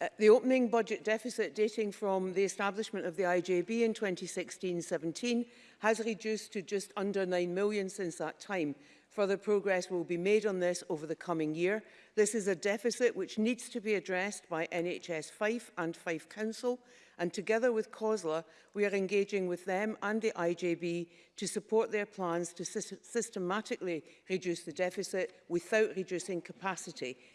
Uh, the opening budget deficit dating from the establishment of the IJB in 2016-17 has reduced to just under 9 million since that time. Further progress will be made on this over the coming year. This is a deficit which needs to be addressed by NHS Fife and Fife Council, and together with COSLA, we are engaging with them and the IJB to support their plans to systematically reduce the deficit without reducing capacity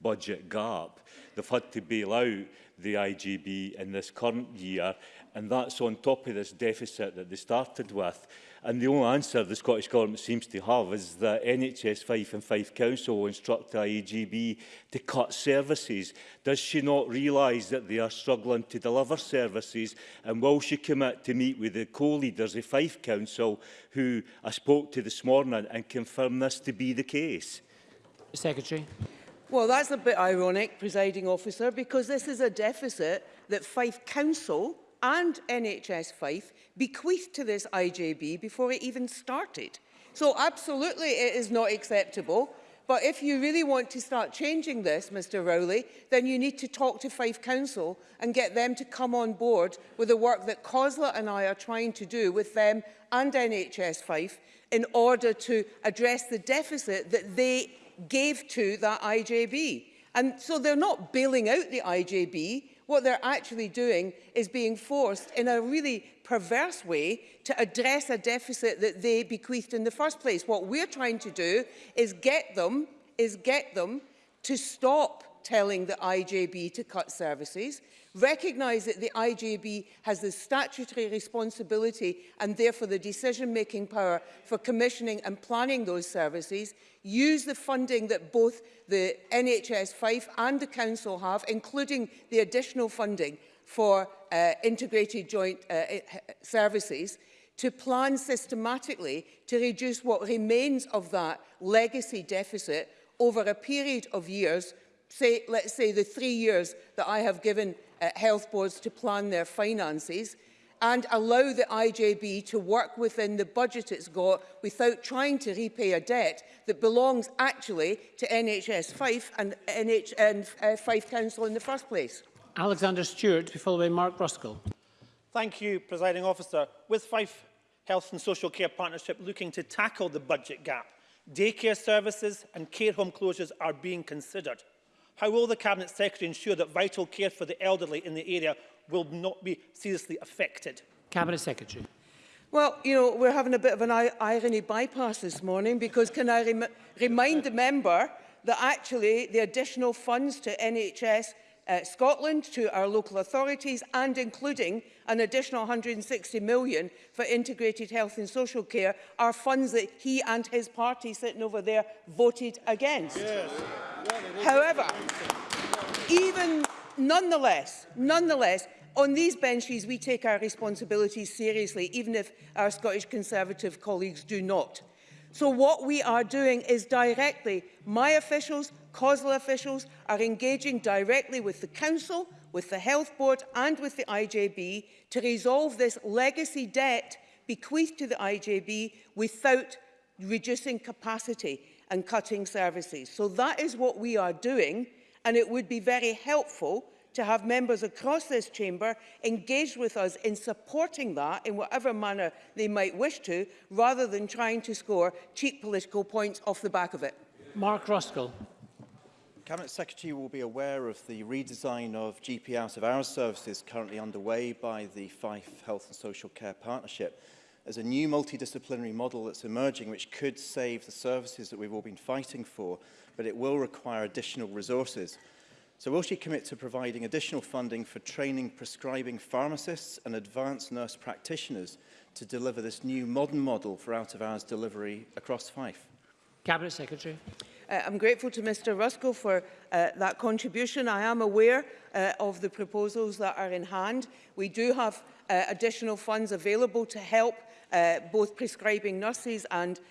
budget gap. They've had to bail out the IGB in this current year. And that's on top of this deficit that they started with. And the only answer the Scottish Government seems to have is that NHS Fife and Fife Council will instruct the IGB to cut services. Does she not realise that they are struggling to deliver services? And will she commit to meet with the co-leaders of Fife Council, who I spoke to this morning, and confirm this to be the case? Secretary. Well, that's a bit ironic, presiding officer, because this is a deficit that Fife Council and NHS Fife bequeathed to this IJB before it even started. So absolutely it is not acceptable. But if you really want to start changing this, Mr Rowley, then you need to talk to Fife Council and get them to come on board with the work that COSLA and I are trying to do with them and NHS Fife in order to address the deficit that they gave to that IJB. And so they're not bailing out the IJB. What they're actually doing is being forced in a really perverse way to address a deficit that they bequeathed in the first place. What we're trying to do is get them, is get them to stop telling the IJB to cut services, recognise that the IJB has the statutory responsibility and therefore the decision-making power for commissioning and planning those services, use the funding that both the NHS Fife and the Council have, including the additional funding for uh, integrated joint uh, services, to plan systematically to reduce what remains of that legacy deficit over a period of years, say, let's say the three years that I have given uh, health boards to plan their finances and allow the IJB to work within the budget it's got without trying to repay a debt that belongs actually to NHS Fife and, NH and uh, Fife Council in the first place. Alexander Stewart, to be followed by Mark Ruskell. Thank you, Presiding Officer. With Fife Health and Social Care Partnership looking to tackle the budget gap, daycare services and care home closures are being considered. How will the Cabinet Secretary ensure that vital care for the elderly in the area will not be seriously affected? Cabinet Secretary. Well, you know, we're having a bit of an irony bypass this morning because can I rem remind the member that actually the additional funds to NHS uh, Scotland to our local authorities and including an additional 160 million for integrated health and social care are funds that he and his party sitting over there voted against. Yes. However, even nonetheless, nonetheless, on these benches we take our responsibilities seriously, even if our Scottish Conservative colleagues do not. So what we are doing is directly, my officials, COSLA officials are engaging directly with the Council, with the Health Board and with the IJB to resolve this legacy debt bequeathed to the IJB without reducing capacity and cutting services. So that is what we are doing and it would be very helpful to have members across this chamber engage with us in supporting that in whatever manner they might wish to, rather than trying to score cheap political points off the back of it. Mark Ruskell. Cabinet Secretary will be aware of the redesign of GP out of hours services currently underway by the Fife Health and Social Care Partnership as a new multidisciplinary model that's emerging which could save the services that we've all been fighting for, but it will require additional resources. So will she commit to providing additional funding for training prescribing pharmacists and advanced nurse practitioners to deliver this new modern model for out-of-hours delivery across Fife? Cabinet Secretary uh, I'm grateful to Mr Ruskell for uh, that contribution. I am aware uh, of the proposals that are in hand. We do have uh, additional funds available to help uh, both prescribing nurses and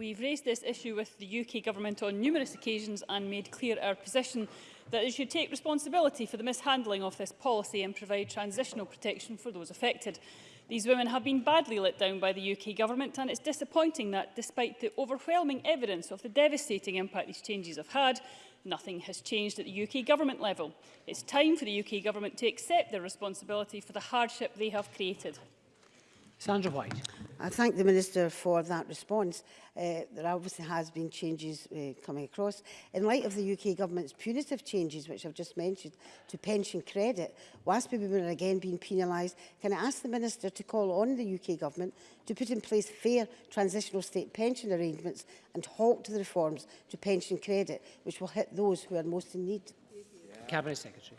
We've raised this issue with the UK Government on numerous occasions and made clear our position that it should take responsibility for the mishandling of this policy and provide transitional protection for those affected. These women have been badly let down by the UK government and it's disappointing that despite the overwhelming evidence of the devastating impact these changes have had, nothing has changed at the UK government level. It's time for the UK government to accept their responsibility for the hardship they have created. Sandra White. I thank the Minister for that response. Uh, there obviously has been changes uh, coming across. In light of the UK Government's punitive changes, which I've just mentioned, to pension credit, WASP women are again being penalised. Can I ask the Minister to call on the UK Government to put in place fair transitional state pension arrangements and halt the reforms to pension credit, which will hit those who are most in need? Cabinet Secretary.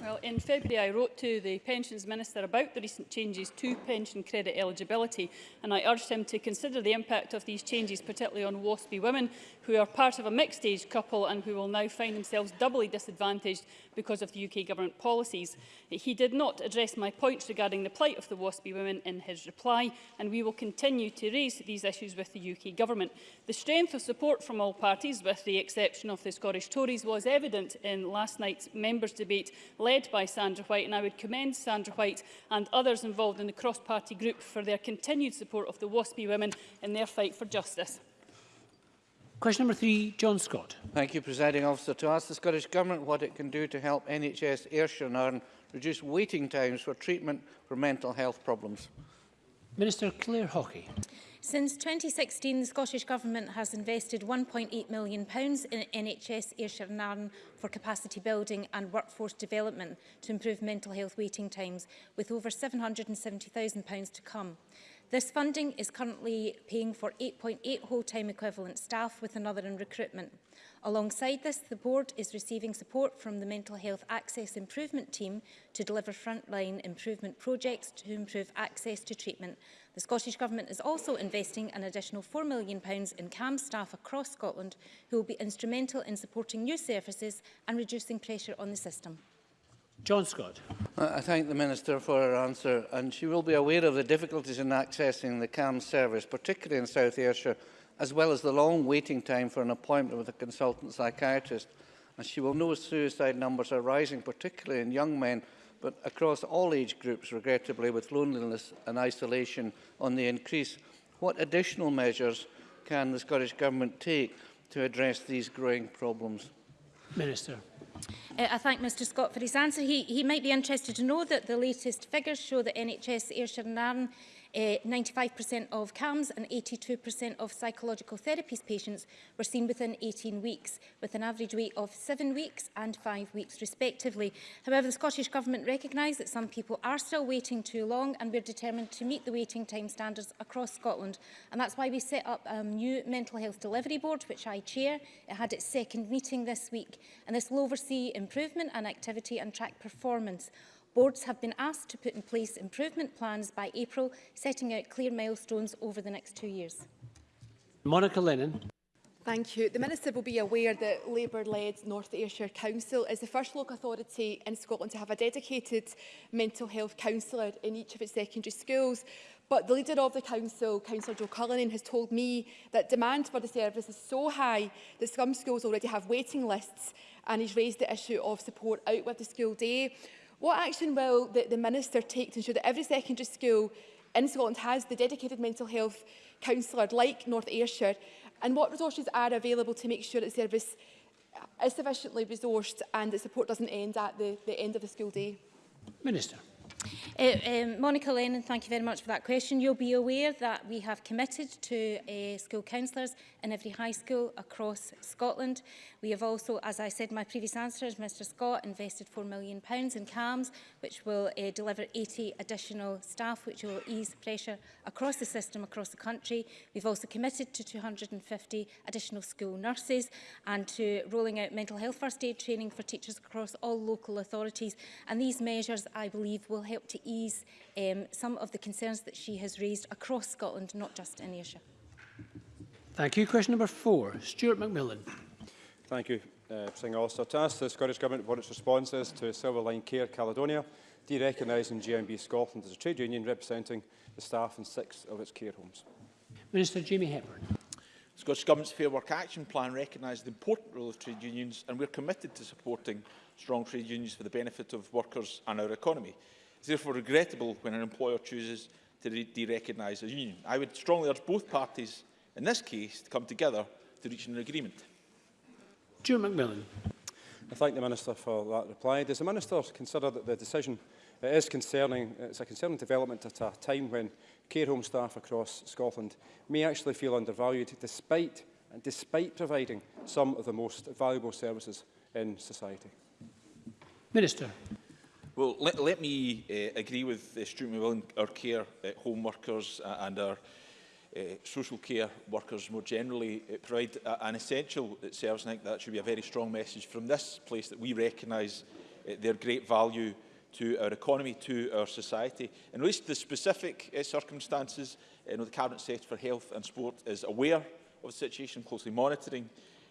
Well, in February, I wrote to the Pensions Minister about the recent changes to pension credit eligibility, and I urged him to consider the impact of these changes, particularly on WASPy women, who are part of a mixed-age couple and who will now find themselves doubly disadvantaged because of the UK government policies. He did not address my points regarding the plight of the WASPy women in his reply, and we will continue to raise these issues with the UK government. The strength of support from all parties, with the exception of the Scottish Tories, was evident in last night's members' debate, led by Sandra White, and I would commend Sandra White and others involved in the cross-party group for their continued support of the Waspy women in their fight for justice. Question number three, John Scott. Thank you, Presiding Officer. To ask the Scottish Government what it can do to help NHS Ayrshire and reduce waiting times for treatment for mental health problems. Minister Claire Hockey. Since 2016, the Scottish Government has invested £1.8 million in NHS Ayrshire and Arden for capacity building and workforce development to improve mental health waiting times, with over £770,000 to come. This funding is currently paying for 8.8 whole-time equivalent staff with another in recruitment. Alongside this, the board is receiving support from the Mental Health Access Improvement Team to deliver frontline improvement projects to improve access to treatment. The Scottish Government is also investing an additional £4 million in CAM staff across Scotland who will be instrumental in supporting new services and reducing pressure on the system. John Scott. Uh, I thank the Minister for her answer and she will be aware of the difficulties in accessing the CAM service, particularly in South Ayrshire as well as the long waiting time for an appointment with a consultant psychiatrist. And she will know suicide numbers are rising, particularly in young men, but across all age groups, regrettably, with loneliness and isolation on the increase. What additional measures can the Scottish Government take to address these growing problems? Minister. Uh, I thank Mr Scott for his answer. He, he might be interested to know that the latest figures show that NHS Ayrshire and Arran 95% uh, of CAMS and 82% of psychological therapies patients were seen within 18 weeks, with an average wait of seven weeks and five weeks respectively. However, the Scottish Government recognised that some people are still waiting too long and we're determined to meet the waiting time standards across Scotland. And that's why we set up a new mental health delivery board, which I chair. It had its second meeting this week and this will oversee improvement and activity and track performance. Boards have been asked to put in place improvement plans by April, setting out clear milestones over the next two years. Monica Lennon. Thank you. The Minister will be aware that Labour-led North Ayrshire Council is the first local authority in Scotland to have a dedicated mental health counsellor in each of its secondary schools. But the leader of the council, Councillor Joe Cullinan, has told me that demand for the service is so high that some schools already have waiting lists and he's raised the issue of support out with the school day. What action will the, the Minister take to ensure that every secondary school in Scotland has the dedicated mental health counsellor like North Ayrshire and what resources are available to make sure that service uh, is sufficiently resourced and that support doesn't end at the, the end of the school day? Minister. Uh, um, Monica Lennon, thank you very much for that question. You'll be aware that we have committed to uh, school counsellors in every high school across Scotland. We have also, as I said in my previous answers, Mr Scott invested £4 million in CAMS, which will uh, deliver 80 additional staff, which will ease pressure across the system across the country. We've also committed to 250 additional school nurses and to rolling out mental health first aid training for teachers across all local authorities. And these measures, I believe, will help to ease um, some of the concerns that she has raised across Scotland, not just in Ayrshire. Thank you. Question number four, Stuart Macmillan. Thank you, uh, Singh Ulster. To ask the Scottish Government what its response is to Silverline Care Caledonia, derecognising GMB Scotland as a trade union representing the staff in six of its care homes. Minister Jamie Hepburn. The Scottish Government's Fair Work Action Plan recognises the important role of trade unions and we're committed to supporting strong trade unions for the benefit of workers and our economy. It's therefore regrettable when an employer chooses to de-recognise a union. I would strongly urge both parties in this case to come together to reach an agreement. Stuart McMillan. I thank the Minister for that reply. Does the Minister consider that the decision it uh, is concerning, it's a concerning development at a time when care home staff across Scotland may actually feel undervalued despite, and despite providing some of the most valuable services in society? Minister. Well, let, let me uh, agree with the stream of our care uh, home workers uh, and our uh, social care workers more generally uh, provide a, an essential service. I think that should be a very strong message from this place that we recognise uh, their great value to our economy, to our society. In relation to the specific uh, circumstances, you know, the Cabinet Secretary for Health and Sport is aware of the situation, closely monitoring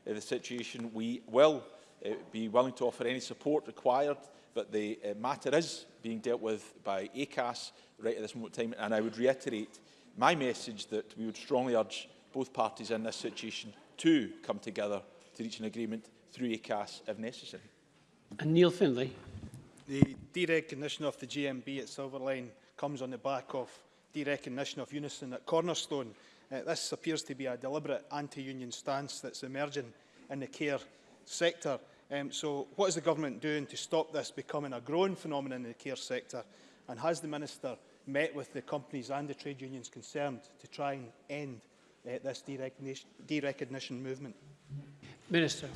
uh, the situation. We will uh, be willing to offer any support required but the uh, matter is being dealt with by ACAS right at this moment in time, and I would reiterate my message that we would strongly urge both parties in this situation to come together to reach an agreement through ACAS if necessary. And Neil Findlay. The derecognition of the GMB at Silverline comes on the back of derecognition of Unison at Cornerstone. Uh, this appears to be a deliberate anti-union stance that's emerging in the care sector. Um, so what is the government doing to stop this becoming a growing phenomenon in the care sector? And has the minister met with the companies and the trade unions concerned to try and end uh, this derecognition, derecognition movement? Minister.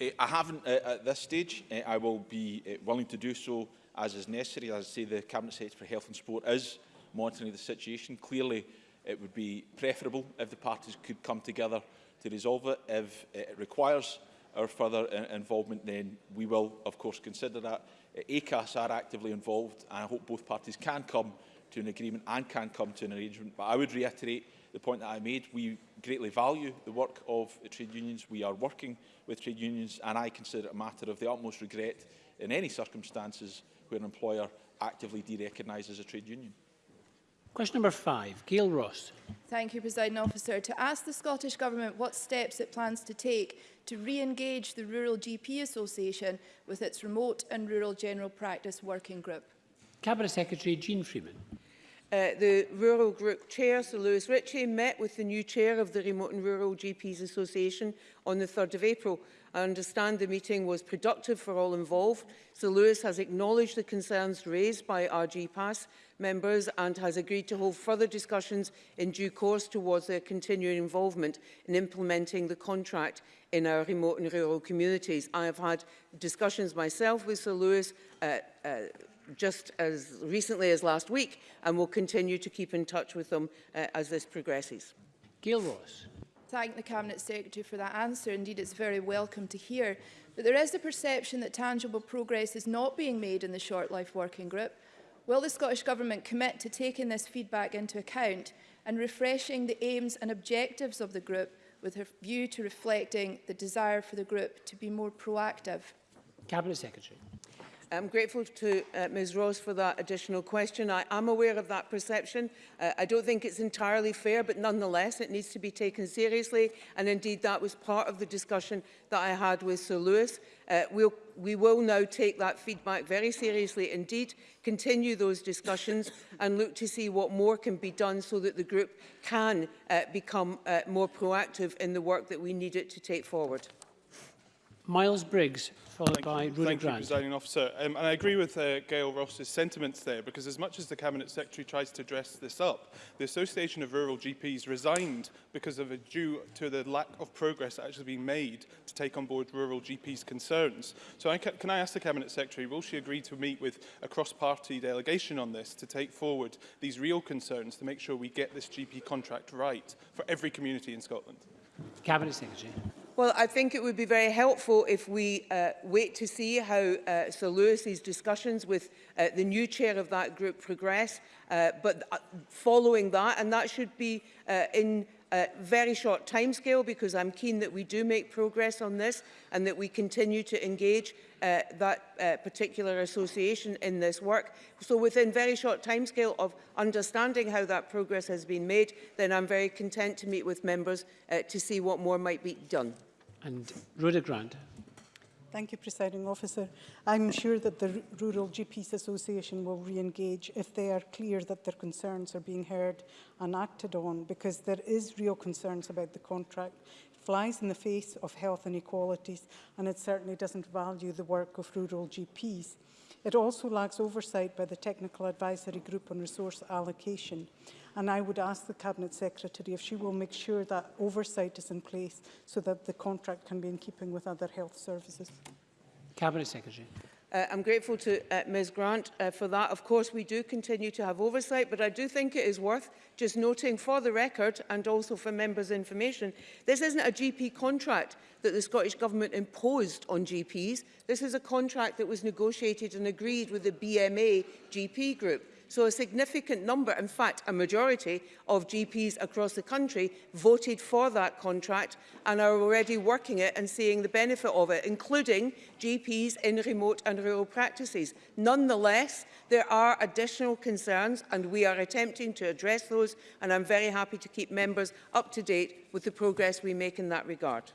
Uh, I haven't uh, at this stage. Uh, I will be uh, willing to do so as is necessary. As I say, the Cabinet Secretary for Health and Sport is monitoring the situation. Clearly, it would be preferable if the parties could come together to resolve it. If uh, it requires our further involvement, then we will, of course, consider that. ACAS are actively involved, and I hope both parties can come to an agreement and can come to an arrangement. But I would reiterate the point that I made. We greatly value the work of the trade unions. We are working with trade unions, and I consider it a matter of the utmost regret in any circumstances where an employer actively de-recognises a trade union. Question number five, Gail Ross. Thank you, President Officer. To ask the Scottish Government what steps it plans to take to re-engage the Rural GP Association with its remote and rural general practice working group. Cabinet Secretary Jean Freeman. Uh, the Rural Group Chair, Sir Lewis Ritchie, met with the new chair of the Remote and Rural GPs Association on the 3rd of April I understand the meeting was productive for all involved. Sir Lewis has acknowledged the concerns raised by RG Pass members and has agreed to hold further discussions in due course towards their continuing involvement in implementing the contract in our remote and rural communities. I have had discussions myself with Sir Lewis uh, uh, just as recently as last week and will continue to keep in touch with them uh, as this progresses. Gail Ross thank the Cabinet Secretary for that answer. Indeed, it's very welcome to hear. But there is a perception that tangible progress is not being made in the Short Life Working Group. Will the Scottish Government commit to taking this feedback into account and refreshing the aims and objectives of the group with a view to reflecting the desire for the group to be more proactive? Cabinet Secretary. I'm grateful to uh, Ms Ross for that additional question. I am aware of that perception. Uh, I don't think it's entirely fair, but nonetheless, it needs to be taken seriously. And indeed, that was part of the discussion that I had with Sir Lewis. Uh, we'll, we will now take that feedback very seriously indeed, continue those discussions and look to see what more can be done so that the group can uh, become uh, more proactive in the work that we need it to take forward. Miles Briggs followed Thank by Rooney Thank Grant. you, Presiding Officer. Um, and I agree with uh, Gail Ross's sentiments there, because as much as the Cabinet Secretary tries to dress this up, the Association of Rural GPs resigned because of a due to the lack of progress actually being made to take on board rural GPs' concerns. So I ca can I ask the Cabinet Secretary, will she agree to meet with a cross-party delegation on this to take forward these real concerns to make sure we get this GP contract right for every community in Scotland? Cabinet Secretary. Well, I think it would be very helpful if we uh, wait to see how uh, Sir Lewis's discussions with uh, the new chair of that group progress, uh, but uh, following that, and that should be uh, in a very short timescale because I'm keen that we do make progress on this and that we continue to engage uh, that uh, particular association in this work. So within very short timescale of understanding how that progress has been made, then I'm very content to meet with members uh, to see what more might be done. and Rhoda Grant. Thank you, Presiding Officer. I'm sure that the R Rural GPs Association will re-engage if they are clear that their concerns are being heard and acted on, because there is real concerns about the contract. It flies in the face of health inequalities, and it certainly doesn't value the work of rural GPs. It also lacks oversight by the Technical Advisory Group on Resource Allocation. And I would ask the Cabinet Secretary if she will make sure that oversight is in place so that the contract can be in keeping with other health services. Cabinet Secretary. Uh, I'm grateful to uh, Ms Grant uh, for that. Of course, we do continue to have oversight, but I do think it is worth just noting for the record and also for members' information, this isn't a GP contract that the Scottish Government imposed on GPs. This is a contract that was negotiated and agreed with the BMA GP group. So a significant number, in fact a majority of GPs across the country voted for that contract and are already working it and seeing the benefit of it, including GPs in remote and rural practices. Nonetheless, there are additional concerns and we are attempting to address those and I'm very happy to keep members up to date with the progress we make in that regard.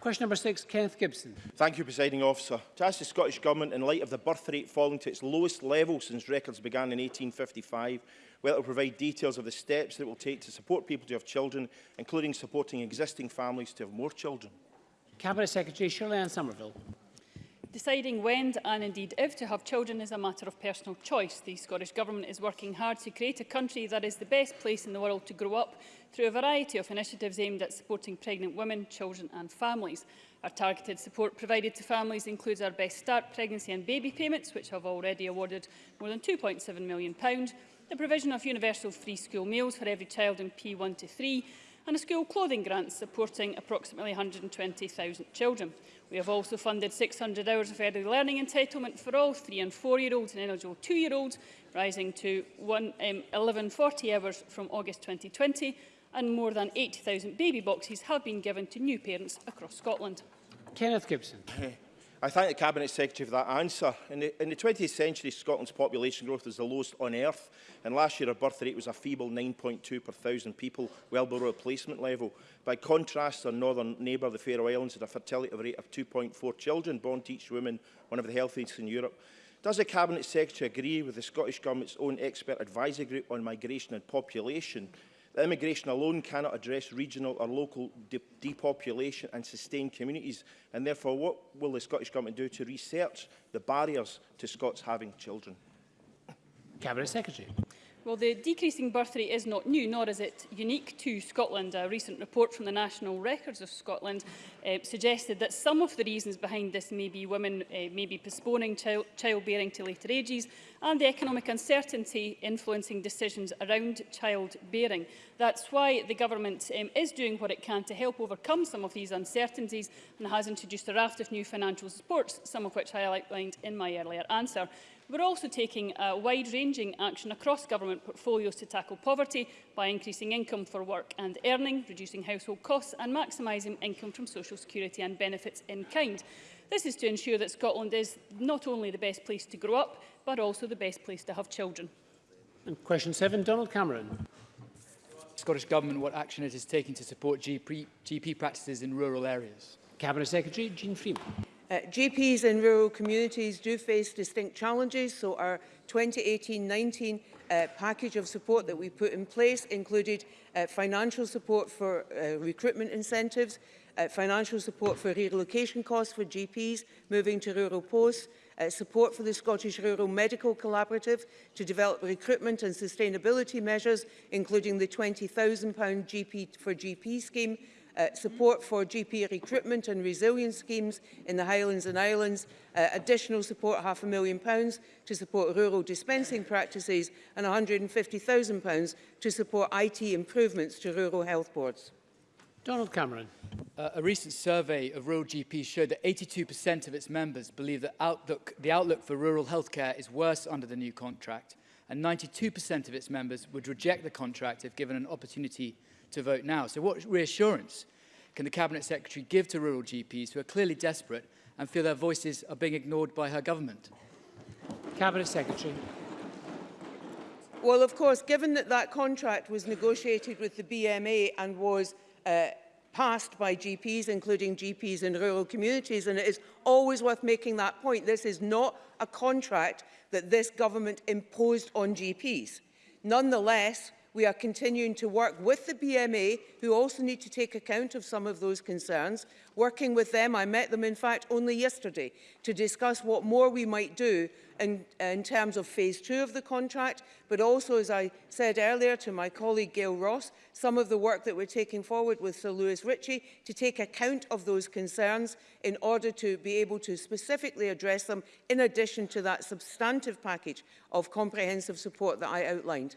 Question number six, Kenneth Gibson. Thank you, Presiding Officer. To ask the Scottish Government, in light of the birth rate falling to its lowest level since records began in 1855, whether it will provide details of the steps that it will take to support people to have children, including supporting existing families to have more children. Cabinet Secretary Shirley Ann Somerville. Deciding when and indeed if to have children is a matter of personal choice. The Scottish Government is working hard to create a country that is the best place in the world to grow up through a variety of initiatives aimed at supporting pregnant women, children and families. Our targeted support provided to families includes our Best Start pregnancy and baby payments, which have already awarded more than £2.7 million, the provision of universal free school meals for every child in P1 to 3, and a school clothing grant supporting approximately 120,000 children. We have also funded 600 hours of early learning entitlement for all three and four-year-olds and eligible two-year-olds, rising to 1,140 um, 1140 hours from August 2020, and more than 80,000 baby boxes have been given to new parents across Scotland. Kenneth Gibson. I thank the Cabinet Secretary for that answer. In the, in the 20th century, Scotland's population growth was the lowest on earth, and last year our birth rate was a feeble 9.2 per thousand people, well below replacement level. By contrast, our northern neighbour, the Faroe Islands, had a fertility rate of 2.4 children born to each woman, one of the healthiest in Europe. Does the Cabinet Secretary agree with the Scottish Government's own expert advisory group on migration and population That immigration alone cannot address regional or local de depopulation and sustain communities, and therefore what will the Scottish Government do to research the barriers to Scots having children? Cabinet Secretary. Well, the decreasing birth rate is not new, nor is it unique to Scotland. A recent report from the National Records of Scotland uh, suggested that some of the reasons behind this may be women uh, may be postponing child childbearing to later ages and the economic uncertainty influencing decisions around childbearing. That's why the government um, is doing what it can to help overcome some of these uncertainties and has introduced a raft of new financial supports, some of which I outlined in my earlier answer. We're also taking a wide-ranging action across government portfolios to tackle poverty by increasing income for work and earning, reducing household costs and maximising income from social security and benefits in kind. This is to ensure that Scotland is not only the best place to grow up, but also the best place to have children. And question seven, Donald Cameron. Scottish Government what action it is taking to support GP, GP practices in rural areas. Cabinet Secretary Jean Freeman. Uh, GPs in rural communities do face distinct challenges, so our 2018-19 uh, package of support that we put in place included uh, financial support for uh, recruitment incentives, uh, financial support for relocation costs for GPs moving to rural posts, uh, support for the Scottish Rural Medical Collaborative to develop recruitment and sustainability measures, including the £20,000 GP for GP scheme uh, support for GP recruitment and resilience schemes in the Highlands and Islands, uh, additional support, half a million pounds, to support rural dispensing practices and £150,000 to support IT improvements to rural health boards. Donald Cameron. Uh, a recent survey of rural GPs showed that 82% of its members believe that outlook, the outlook for rural healthcare is worse under the new contract, and 92% of its members would reject the contract if given an opportunity to vote now. So what reassurance can the Cabinet Secretary give to rural GPs who are clearly desperate and feel their voices are being ignored by her government? Cabinet Secretary. Well, of course, given that that contract was negotiated with the BMA and was uh, passed by GPs, including GPs in rural communities, and it is always worth making that point. This is not a contract that this government imposed on GPs. Nonetheless, We are continuing to work with the BMA, who also need to take account of some of those concerns. Working with them, I met them in fact only yesterday, to discuss what more we might do in, in terms of phase two of the contract, but also, as I said earlier to my colleague Gail Ross, some of the work that we're taking forward with Sir Lewis Ritchie to take account of those concerns in order to be able to specifically address them in addition to that substantive package of comprehensive support that I outlined.